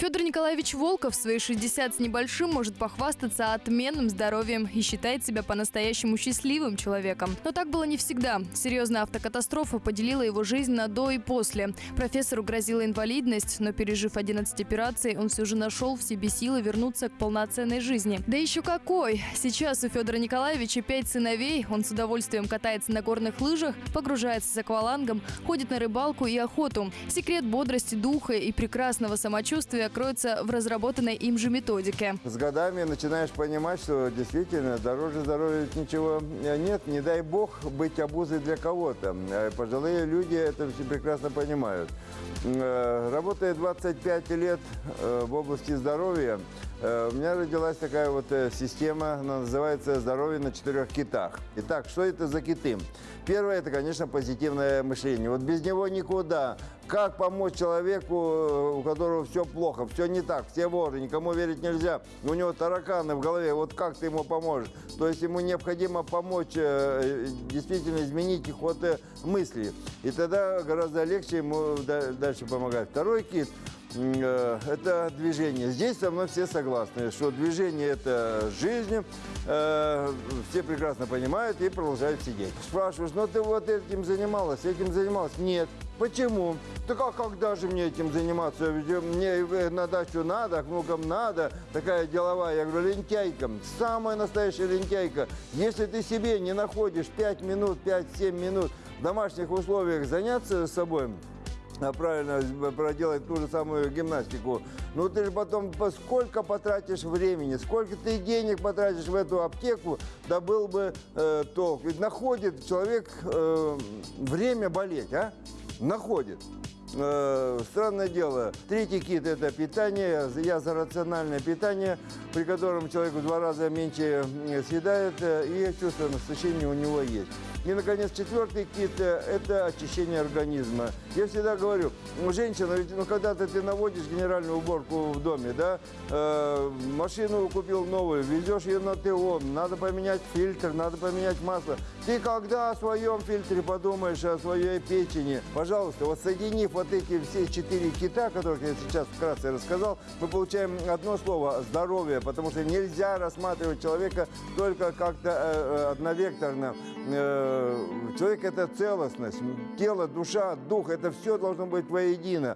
Федор Николаевич Волков в свои 60 с небольшим может похвастаться отменным здоровьем и считает себя по-настоящему счастливым человеком. Но так было не всегда. Серьезная автокатастрофа поделила его жизнь на до и после. Профессору грозила инвалидность, но пережив 11 операций, он все же нашел в себе силы вернуться к полноценной жизни. Да еще какой! Сейчас у Федора Николаевича пять сыновей, он с удовольствием катается на горных лыжах, погружается с аквалангом, ходит на рыбалку и охоту. Секрет бодрости духа и прекрасного самочувствия кроется в разработанной им же методике. С годами начинаешь понимать, что действительно дороже здоровья ничего нет. Не дай бог быть обузой для кого-то. Э, Пожилые люди это все прекрасно понимают. Э, Работая 25 лет э, в области здоровья, э, у меня родилась такая вот э, система, она называется «Здоровье на четырех китах». Итак, что это за киты? Первое – это, конечно, позитивное мышление. Вот без него никуда. Как помочь человеку, э, у которого все плохо, все не так, все воры, никому верить нельзя, у него тараканы в голове, вот как ты ему поможешь? То есть ему необходимо помочь э, действительно изменить ход э, мысли. И тогда гораздо легче ему да- дальше помогать. Второй кит э, это движение. Здесь со мной все согласны, что движение – это жизнь. Э, Все прекрасно понимают и продолжают сидеть. Спрашиваешь, ну ты вот этим занималась, этим занималась? Нет. Почему? Так а когда же мне этим заниматься? Ведь мне э, на дачу надо, к внукам надо. Такая деловая. Я говорю, лентяйка. Самая настоящая лентяйка. Если ты себе не находишь 5 минут, 5-7 минут в домашних условиях заняться собой, а правильно проделать ту же самую гимнастику. Ну ты же потом по- сколько потратишь времени, сколько ты денег потратишь в эту аптеку, да был бы э, толк. Ведь находит человек э, время болеть, а? Находит. Э, странное дело. Третий кит – это питание. Я за рациональное питание, при котором человек в два раза меньше съедает, э, и чувство насыщения у него есть. И, наконец, четвертый кит это очищение организма. Я всегда говорю, женщина, ведь ну, когда-то ты наводишь генеральную уборку в доме, да, э, машину купил новую, везешь ее на ТО, надо поменять фильтр, надо поменять масло. Ты когда о своем фильтре подумаешь, о своей печени? Пожалуйста, вот соединив вот эти все четыре кита, которых я сейчас вкратце рассказал, мы получаем одно слово – здоровье, потому что нельзя рассматривать человека только как-то э, э, одновекторно. Э, человек – это целостность, тело, душа, дух – это все должно быть воедино.